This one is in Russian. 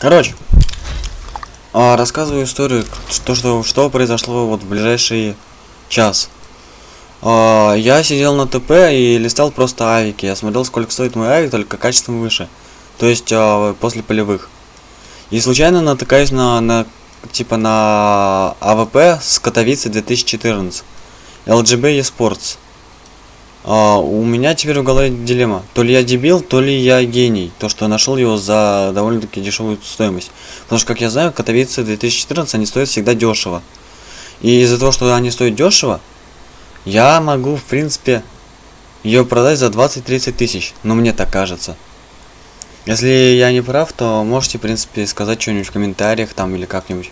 Короче, а, рассказываю историю, то, что, что произошло вот в ближайший час. А, я сидел на ТП и листал просто авики. Я смотрел, сколько стоит мой авик, только качеством выше. То есть а, после полевых. И случайно натыкаюсь на, на типа на AWP с Катовицы 2014. LGB eSports. А, у меня теперь в голове дилемма. То ли я дебил, то ли я гений. То, что нашел его за довольно-таки дешевую стоимость. Потому что, как я знаю, Катовицы 2014 они стоят всегда дешево. И из-за того, что они стоят дешево, я могу, в принципе, ее продать за 20-30 тысяч. Но мне так кажется. Если я не прав, то можете, в принципе, сказать что-нибудь в комментариях там или как-нибудь.